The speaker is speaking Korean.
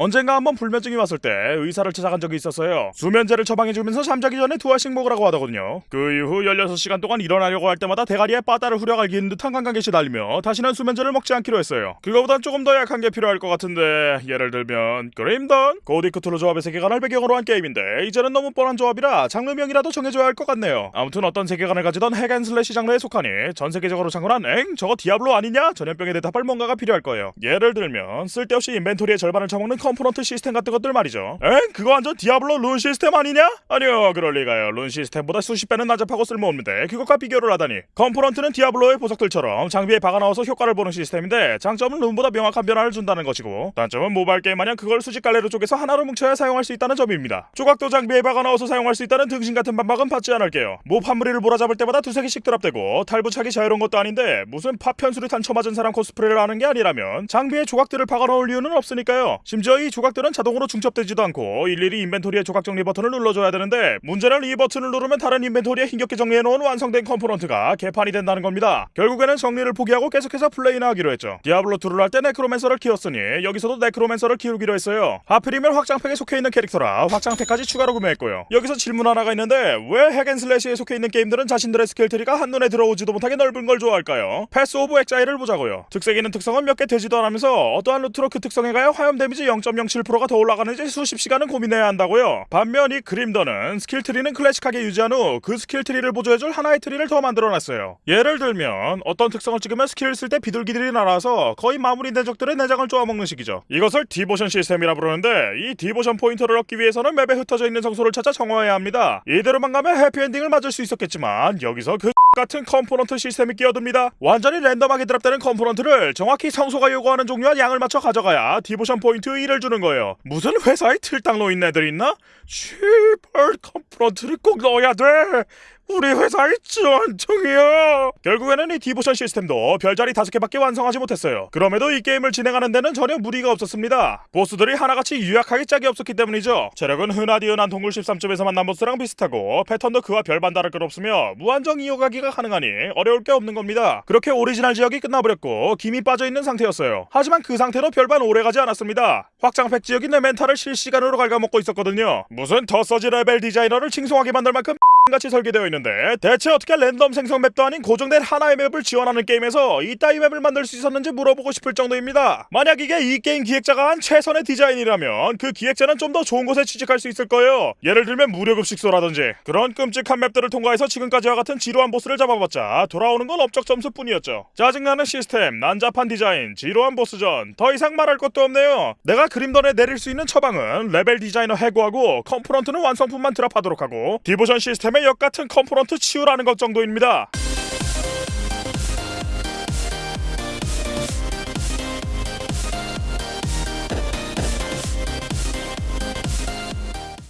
언젠가 한번 불면증이 왔을 때 의사를 찾아간 적이 있었어요. 수면제를 처방해주면서 잠자기 전에 두 알씩 먹으라고 하더군요. 그 이후 16시간 동안 일어나려고 할 때마다 대가리에 빠따로 후려갈기는 듯한 감각에 시달리며 다시는 수면제를 먹지 않기로 했어요. 그거보단 조금 더 약한 게 필요할 것 같은데 예를 들면 그림던 고딕 크툴루 조합의 세계관을 배경으로 한 게임인데 이제는 너무 뻔한 조합이라 장르명이라도 정해줘야 할 것 같네요. 아무튼 어떤 세계관을 가지던 hack and slash 장르에 속하니 전 세계적으로 창궐한 엥 저거 디아블로 아니냐 전염병에 대답할 뭔가가 필요할 거예요. 예를 들면 쓸데없이 inventory의 절반을 처먹는 component 시스템 같은 것들 말이죠. 엥 그거 완전 디아블로 룬 시스템 아니냐? 아니요 그럴 리가요. 룬 시스템보다 수십 배는 난잡하고 쓸모없는데 그것과 비교를 하다니. component는 디아블로의 보석들처럼 장비에 박아 넣어서 효과를 보는 시스템인데 장점은 룬보다 명확한 변화를 준다는 것이고 단점은 모바일 게임 마냥 그걸 수십 갈래로 쪼개서 하나로 뭉쳐야 사용할 수 있다는 점입니다. 조각도 장비에 박아 넣어서 사용할 수 있다는 등신 같은 반박은 받지 않을게요. mob 한 무리를 몰아잡을 때마다 두세 개씩 drop되고 탈부착이 자유로운 것도 아닌데 무슨 파편 수류탄 쳐맞은 사람 코스프레를 하는 게 아니라면 장비에 조각들을 박아 넣을 이유는 없으니까요. 심지어 이 조각들은 자동으로 중첩되지도 않고 일일이 inventory의 조각 정리 버튼을 눌러줘야 되는데 문제는 이 버튼을 누르면 다른 inventory에 힘겹게 정리해놓은 완성된 component가 개판이 된다는 겁니다. 결국에는 정리를 포기하고 계속해서 플레이나 하기로 했죠. 디아블로2를 할 때 necromancer를 키웠으니 여기서도 necromancer를 키우기로 했어요. 하필이면 확장팩에 속해 있는 캐릭터라 확장팩까지 추가로 구매했고요. 여기서 질문 하나가 있는데 왜 hack and slash에 속해 있는 게임들은 자신들의 skill tree가 한눈에 들어오지도 못하게 넓은 걸 좋아할까요? 패스 오브 엑자일을 보자고요. 특색 있는 특성은 몇 개 되지도 않으면서 어떠한 루트로 그 특성에 가야 화염 데미지 0.07%가 더 올라가는지 수십 시간은 고민해야 한다고요. 반면 이 그림던은 skill tree는 클래식하게 유지한 후 그 skill tree를 보조해줄 하나의 tree를 더 만들어놨어요. 예를 들면 어떤 특성을 찍으면 skill을 쓸 때 비둘기들이 날아서 거의 마무리된 적들의 내장을 쪼아먹는 식이죠. 이것을 devotion 시스템이라 부르는데 이 devotion 포인트를 얻기 위해서는 맵에 흩어져 있는 성소를 찾아 정화해야 합니다. 이대로만 가면 해피엔딩을 맞을 수 있었겠지만 여기서 그 좆같은 component 시스템이 끼어듭니다. 완전히 랜덤하게 drop되는 component를 정확히 성소가 요구하는 종류와 양을 맞춰 가져가야 devotion 포인트 1을 주는 거예요. 무슨 회사에 틀딱 노인네들 있나? 씨발 component를 꼭 넣어야 돼. 우리 회사의 전통이야. 결국에는 이 devotion 시스템도 별자리 다섯 개밖에 완성하지 못했어요. 그럼에도 이 게임을 진행하는 데는 전혀 무리가 없었습니다. 보스들이 하나같이 유약하기 짝이 없었기 때문이죠. 체력은 흔하디 흔한 동굴 13점에서 만난 보스랑 비슷하고 패턴도 그와 별반 다를 것 없으며 무한정 이어가기가 가능하니 어려울 게 없는 겁니다. 그렇게 오리지널 지역이 끝나버렸고 김이 빠져있는 상태였어요. 하지만 그 상태로 별반 오래가지 않았습니다. 확장팩 지역이 내 멘탈을 실시간으로 갉아먹고 있었거든요. 무슨 더 서지 레벨 디자이너를 칭송하게 만들 만큼 좆같이 설계되어 있는데 대체 어떻게 랜덤 생성 맵도 아닌 고정된 하나의 맵을 지원하는 게임에서 이따위 맵을 만들 수 있었는지 물어보고 싶을 정도입니다. 만약 이게 이 게임 기획자가 한 최선의 디자인이라면 그 기획자는 좀 더 좋은 곳에 취직할 수 있을 거예요. 예를 들면 무료급식소라든지 그런 끔찍한 맵들을 통과해서 지금까지와 같은 지루한 보스를 잡아봤자 돌아오는 건 업적 점수뿐이었죠. 짜증나는 시스템, 난잡한 디자인, 지루한 보스전 더 이상 말할 것도 없네요. 내가 그림던에 내릴 수 있는 처방은 레벨 디자이너 해고하고 component는 완성품만 드랍하도록 하고 디보션 시스템의 역 같은 컴포넌트 치우라는 것 정도입니다.